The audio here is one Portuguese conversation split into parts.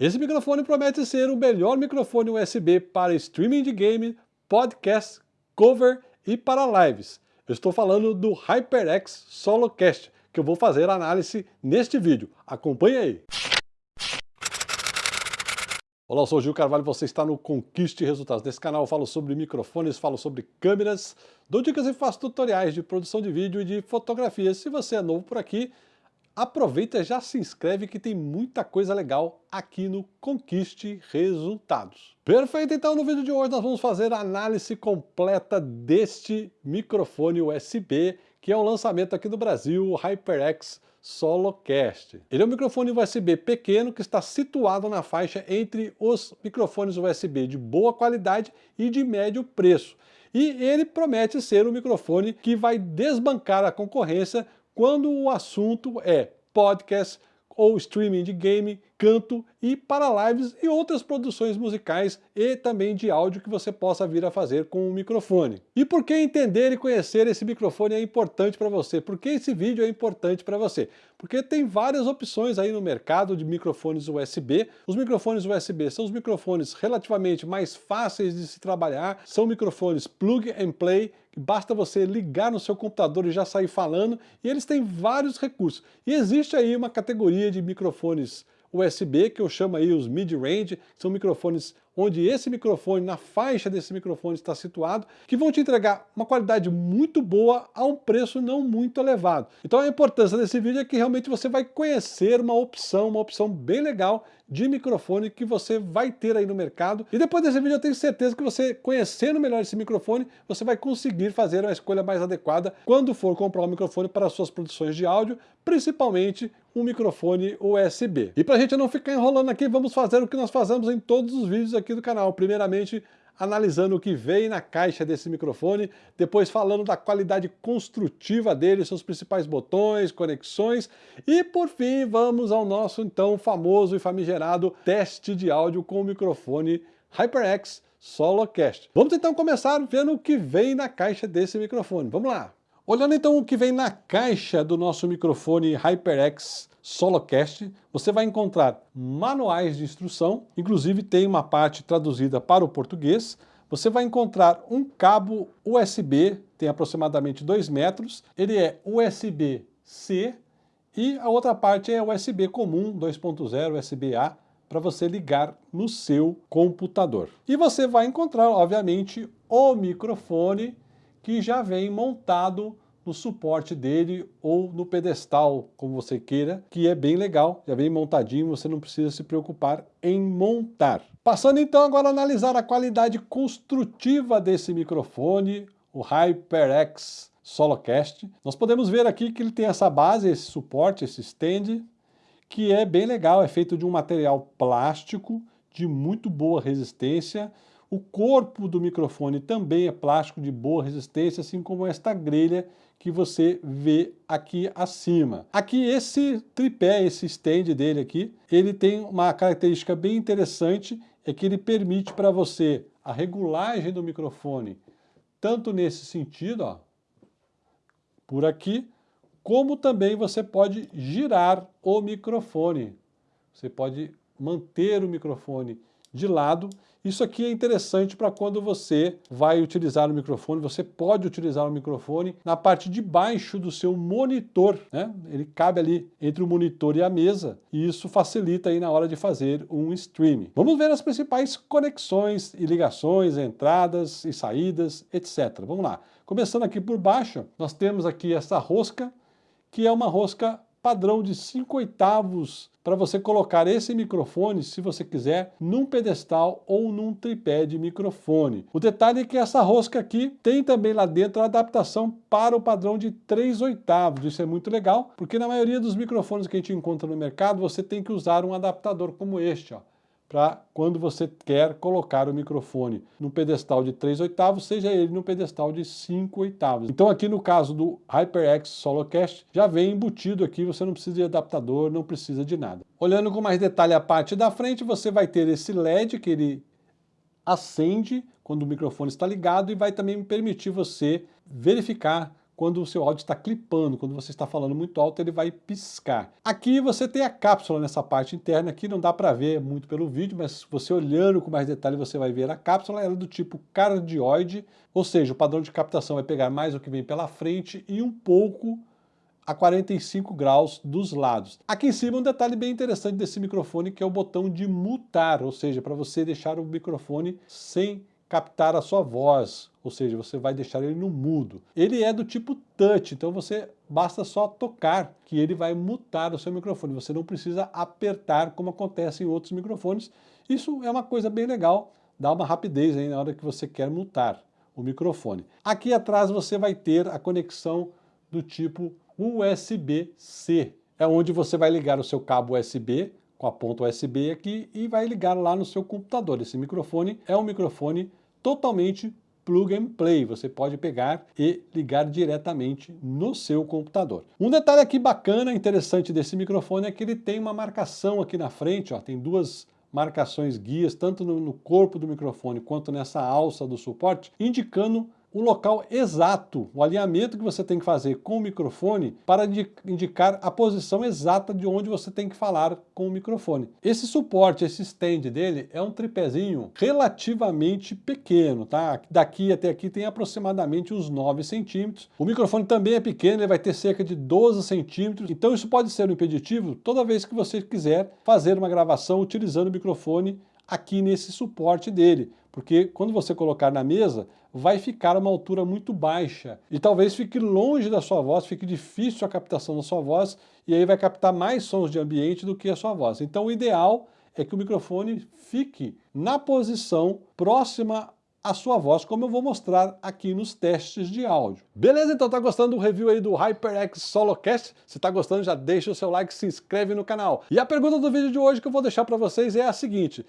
Esse microfone promete ser o melhor microfone USB para streaming de game, podcast, cover e para lives. Eu estou falando do HyperX SoloCast, que eu vou fazer análise neste vídeo. Acompanhe aí! Olá, eu sou o Gil Carvalho, você está no Conquiste Resultados. Nesse canal eu falo sobre microfones, falo sobre câmeras, dou dicas e faço tutoriais de produção de vídeo e de fotografia. Se você é novo por aqui, aproveita e já se inscreve que tem muita coisa legal aqui no Conquiste Resultados. Perfeito, então no vídeo de hoje nós vamos fazer a análise completa deste microfone USB, que é um lançamento aqui no Brasil, o HyperX SoloCast. Ele é um microfone USB pequeno que está situado na faixa entre os microfones USB de boa qualidade e de médio preço. E ele promete ser um microfone que vai desbancar a concorrência quando o assunto é podcast ou streaming de game, canto e para lives e outras produções musicais e também de áudio que você possa vir a fazer com o microfone. E por que entender e conhecer esse microfone é importante para você? Por que esse vídeo é importante para você? Porque tem várias opções aí no mercado de microfones USB. Os microfones USB são os microfones relativamente mais fáceis de se trabalhar, são microfones plug and play, basta você ligar no seu computador e já sair falando, e eles têm vários recursos. E existe aí uma categoria de microfones USB, que eu chamo aí os mid-range, são microfones onde esse microfone, na faixa desse microfone está situado, que vão te entregar uma qualidade muito boa a um preço não muito elevado. Então a importância desse vídeo é que realmente você vai conhecer uma opção, uma opção bem legal de microfone que você vai ter aí no mercado. E depois desse vídeo eu tenho certeza que você, conhecendo melhor esse microfone, você vai conseguir fazer uma escolha mais adequada quando for comprar um microfone para suas produções de áudio, principalmente um microfone USB. E para a gente não ficar enrolando aqui, vamos fazer o que nós fazemos em todos os vídeos aqui do canal. Primeiramente, analisando o que vem na caixa desse microfone, depois falando da qualidade construtiva dele, seus principais botões, conexões, e por fim vamos ao nosso então famoso e famigerado teste de áudio com o microfone HyperX SoloCast. Vamos então começar vendo o que vem na caixa desse microfone. Vamos lá! Olhando então o que vem na caixa do nosso microfone HyperX SoloCast, você vai encontrar manuais de instrução, inclusive tem uma parte traduzida para o português, você vai encontrar um cabo USB, tem aproximadamente 2 metros, ele é USB-C e a outra parte é USB comum, 2.0 USB-A, para você ligar no seu computador. E você vai encontrar, obviamente, o microfone que já vem montado no suporte dele ou no pedestal, como você queira, que é bem legal, já vem montadinho, você não precisa se preocupar em montar. Passando então agora a analisar a qualidade construtiva desse microfone, o HyperX Solocast. Nós podemos ver aqui que ele tem essa base, esse suporte, esse stand, que é bem legal, é feito de um material plástico de muito boa resistência, o corpo do microfone também é plástico de boa resistência, assim como esta grelha que você vê aqui acima. Aqui esse tripé, esse stand dele aqui, ele tem uma característica bem interessante, é que ele permite para você a regulagem do microfone, tanto nesse sentido, ó, por aqui, como também você pode girar o microfone. Você pode manter o microfone de lado. Isso aqui é interessante para quando você vai utilizar o microfone, você pode utilizar o microfone na parte de baixo do seu monitor, né? Ele cabe ali entre o monitor e a mesa e isso facilita aí na hora de fazer um streaming. Vamos ver as principais conexões e ligações, entradas e saídas, etc. Vamos lá. Começando aqui por baixo, nós temos aqui essa rosca, que é uma rosca padrão de 5 oitavos para você colocar esse microfone, se você quiser, num pedestal ou num tripé de microfone. O detalhe é que essa rosca aqui tem também lá dentro a adaptação para o padrão de 3 oitavos. Isso é muito legal, porque na maioria dos microfones que a gente encontra no mercado, você tem que usar um adaptador como este, ó para quando você quer colocar o microfone no pedestal de 3 oitavos, seja ele no pedestal de 5 oitavos. Então aqui no caso do HyperX SoloCast, já vem embutido aqui, você não precisa de adaptador, não precisa de nada. Olhando com mais detalhe a parte da frente, você vai ter esse LED que ele acende quando o microfone está ligado e vai também permitir você verificar quando o seu áudio está clipando, quando você está falando muito alto, ele vai piscar. Aqui você tem a cápsula nessa parte interna, aqui não dá para ver muito pelo vídeo, mas você olhando com mais detalhe você vai ver a cápsula, ela é do tipo cardioide, ou seja, o padrão de captação vai pegar mais o que vem pela frente e um pouco a 45 graus dos lados. Aqui em cima um detalhe bem interessante desse microfone que é o botão de mutar, ou seja, para você deixar o microfone sem captar a sua voz, ou seja, você vai deixar ele no mudo. Ele é do tipo touch, então você basta só tocar que ele vai mutar o seu microfone. Você não precisa apertar como acontece em outros microfones. Isso é uma coisa bem legal, dá uma rapidez aí na hora que você quer mutar o microfone. Aqui atrás você vai ter a conexão do tipo USB-C. É onde você vai ligar o seu cabo USB com a ponta USB aqui e vai ligar lá no seu computador. Esse microfone é um microfone totalmente plug and play, você pode pegar e ligar diretamente no seu computador. Um detalhe aqui bacana, interessante desse microfone é que ele tem uma marcação aqui na frente, ó, tem duas marcações guias, tanto no, no corpo do microfone quanto nessa alça do suporte, indicando o local exato, o alinhamento que você tem que fazer com o microfone para indicar a posição exata de onde você tem que falar com o microfone. Esse suporte, esse stand dele é um tripézinho relativamente pequeno, tá? Daqui até aqui tem aproximadamente uns 9 centímetros. O microfone também é pequeno, ele vai ter cerca de 12 centímetros, então isso pode ser um impeditivo toda vez que você quiser fazer uma gravação utilizando o microfone aqui nesse suporte dele, porque quando você colocar na mesa, vai ficar uma altura muito baixa e talvez fique longe da sua voz, fique difícil a captação da sua voz e aí vai captar mais sons de ambiente do que a sua voz. Então o ideal é que o microfone fique na posição próxima à sua voz, como eu vou mostrar aqui nos testes de áudio. Beleza? Então tá gostando do review aí do HyperX Solocast? Se tá gostando, já deixa o seu like, se inscreve no canal. E a pergunta do vídeo de hoje que eu vou deixar para vocês é a seguinte,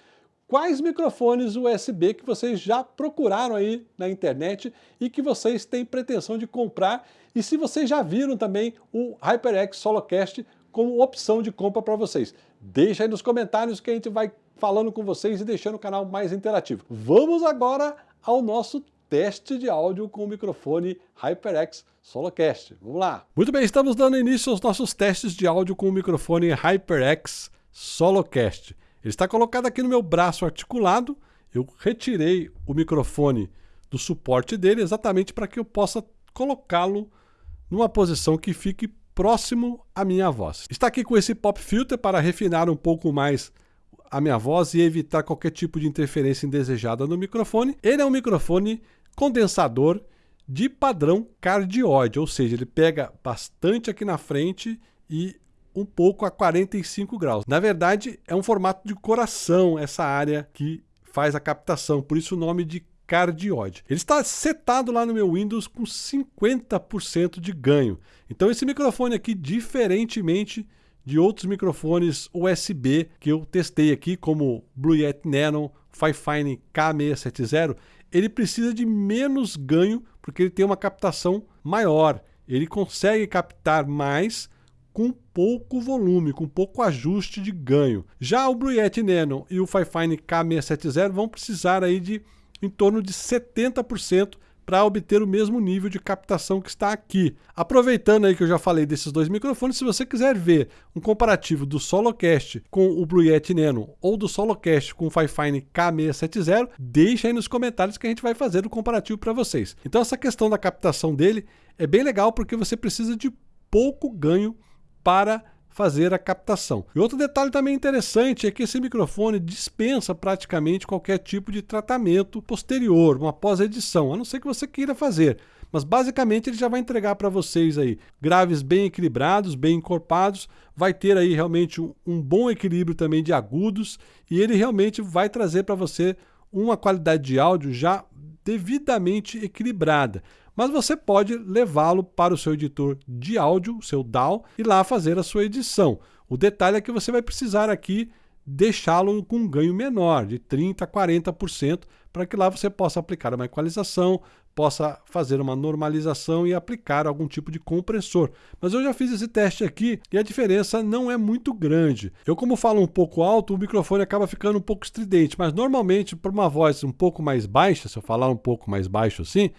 quais microfones USB que vocês já procuraram aí na internet e que vocês têm pretensão de comprar e se vocês já viram também o HyperX Solocast como opção de compra para vocês. Deixa aí nos comentários que a gente vai falando com vocês e deixando o canal mais interativo. Vamos agora ao nosso teste de áudio com o microfone HyperX Solocast. Vamos lá! Muito bem, estamos dando início aos nossos testes de áudio com o microfone HyperX Solocast. Ele está colocado aqui no meu braço articulado. Eu retirei o microfone do suporte dele exatamente para que eu possa colocá-lo numa posição que fique próximo à minha voz. Está aqui com esse pop filter para refinar um pouco mais a minha voz e evitar qualquer tipo de interferência indesejada no microfone. Ele é um microfone condensador de padrão cardioide, ou seja, ele pega bastante aqui na frente e um pouco a 45 graus. Na verdade, é um formato de coração essa área que faz a captação, por isso o nome de cardioide. Ele está setado lá no meu Windows com 50% de ganho. Então esse microfone aqui, diferentemente de outros microfones USB que eu testei aqui, como Blue Yeti Nano, Fifine K670, ele precisa de menos ganho porque ele tem uma captação maior. Ele consegue captar mais com pouco volume, com pouco ajuste de ganho. Já o Blue Yeti Nano e o Fifine K670 vão precisar aí de em torno de 70% para obter o mesmo nível de captação que está aqui. Aproveitando aí que eu já falei desses dois microfones, se você quiser ver um comparativo do Solocast com o Blue Yeti Nano ou do Solocast com o Fifine K670, deixa aí nos comentários que a gente vai fazer o comparativo para vocês. Então essa questão da captação dele é bem legal porque você precisa de pouco ganho para fazer a captação. E outro detalhe também interessante é que esse microfone dispensa praticamente qualquer tipo de tratamento posterior, uma pós-edição, a não ser que você queira fazer. Mas basicamente ele já vai entregar para vocês aí graves bem equilibrados, bem encorpados, vai ter aí realmente um, um bom equilíbrio também de agudos e ele realmente vai trazer para você uma qualidade de áudio já devidamente equilibrada mas você pode levá-lo para o seu editor de áudio, seu DAW, e lá fazer a sua edição. O detalhe é que você vai precisar aqui deixá-lo com um ganho menor, de 30% a 40%, para que lá você possa aplicar uma equalização, possa fazer uma normalização e aplicar algum tipo de compressor. Mas eu já fiz esse teste aqui e a diferença não é muito grande. Eu como falo um pouco alto, o microfone acaba ficando um pouco estridente, mas normalmente para uma voz um pouco mais baixa, se eu falar um pouco mais baixo assim,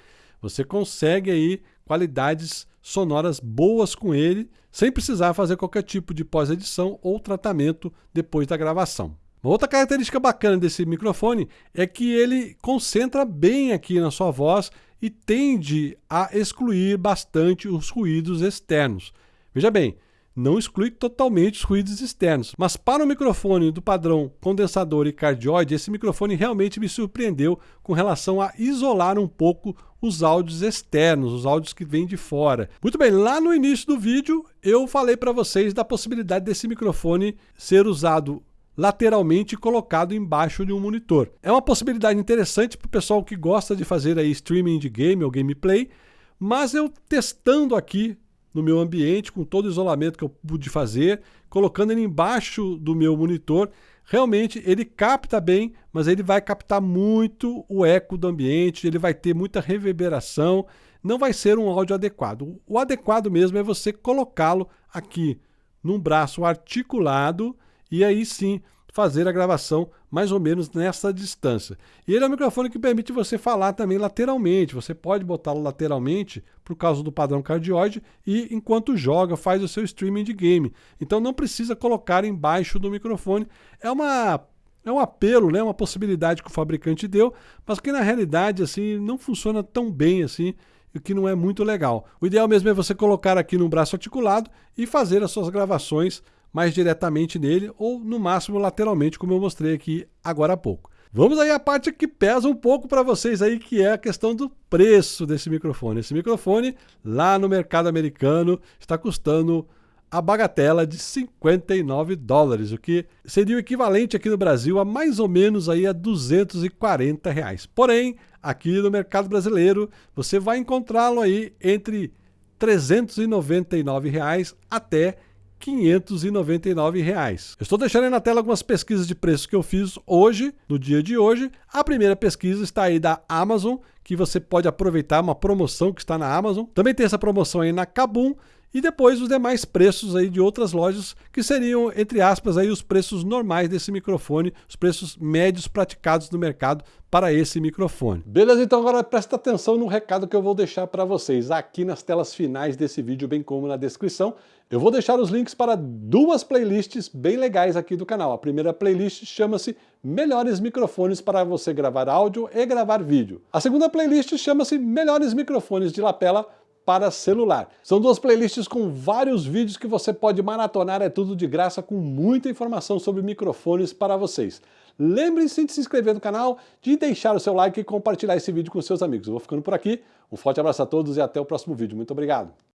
você consegue aí qualidades sonoras boas com ele, sem precisar fazer qualquer tipo de pós-edição ou tratamento depois da gravação. Uma outra característica bacana desse microfone é que ele concentra bem aqui na sua voz e tende a excluir bastante os ruídos externos. Veja bem, não exclui totalmente os ruídos externos, mas para o microfone do padrão condensador e cardioide, esse microfone realmente me surpreendeu com relação a isolar um pouco os áudios externos, os áudios que vêm de fora. Muito bem, lá no início do vídeo eu falei para vocês da possibilidade desse microfone ser usado lateralmente colocado embaixo de um monitor. É uma possibilidade interessante para o pessoal que gosta de fazer aí streaming de game ou gameplay, mas eu testando aqui no meu ambiente, com todo o isolamento que eu pude fazer, colocando ele embaixo do meu monitor, realmente ele capta bem, mas ele vai captar muito o eco do ambiente, ele vai ter muita reverberação, não vai ser um áudio adequado. O adequado mesmo é você colocá-lo aqui num braço articulado e aí sim fazer a gravação mais ou menos nessa distância. E ele é um microfone que permite você falar também lateralmente. Você pode botá-lo lateralmente por causa do padrão cardioide e enquanto joga faz o seu streaming de game. Então não precisa colocar embaixo do microfone. É uma é um apelo, né, uma possibilidade que o fabricante deu, mas que na realidade assim não funciona tão bem assim o que não é muito legal. O ideal mesmo é você colocar aqui no braço articulado e fazer as suas gravações mais diretamente nele ou no máximo lateralmente, como eu mostrei aqui agora há pouco. Vamos aí à parte que pesa um pouco para vocês aí, que é a questão do preço desse microfone. Esse microfone, lá no mercado americano, está custando a bagatela de 59 dólares, o que seria o equivalente aqui no Brasil a mais ou menos aí a 240 reais. Porém, aqui no mercado brasileiro, você vai encontrá-lo aí entre 399 reais até 599 reais. Eu estou deixando aí na tela algumas pesquisas de preço que eu fiz hoje, no dia de hoje. A primeira pesquisa está aí da Amazon, que você pode aproveitar uma promoção que está na Amazon. Também tem essa promoção aí na Kabum e depois os demais preços aí de outras lojas que seriam, entre aspas, aí os preços normais desse microfone, os preços médios praticados no mercado para esse microfone. Beleza, então agora presta atenção no recado que eu vou deixar para vocês aqui nas telas finais desse vídeo, bem como na descrição. Eu vou deixar os links para duas playlists bem legais aqui do canal. A primeira playlist chama-se Melhores Microfones para você gravar áudio e gravar vídeo. A segunda playlist chama-se Melhores Microfones de lapela para celular. São duas playlists com vários vídeos que você pode maratonar, é tudo de graça, com muita informação sobre microfones para vocês. Lembre-se de se inscrever no canal, de deixar o seu like e compartilhar esse vídeo com seus amigos. Eu vou ficando por aqui, um forte abraço a todos e até o próximo vídeo. Muito obrigado!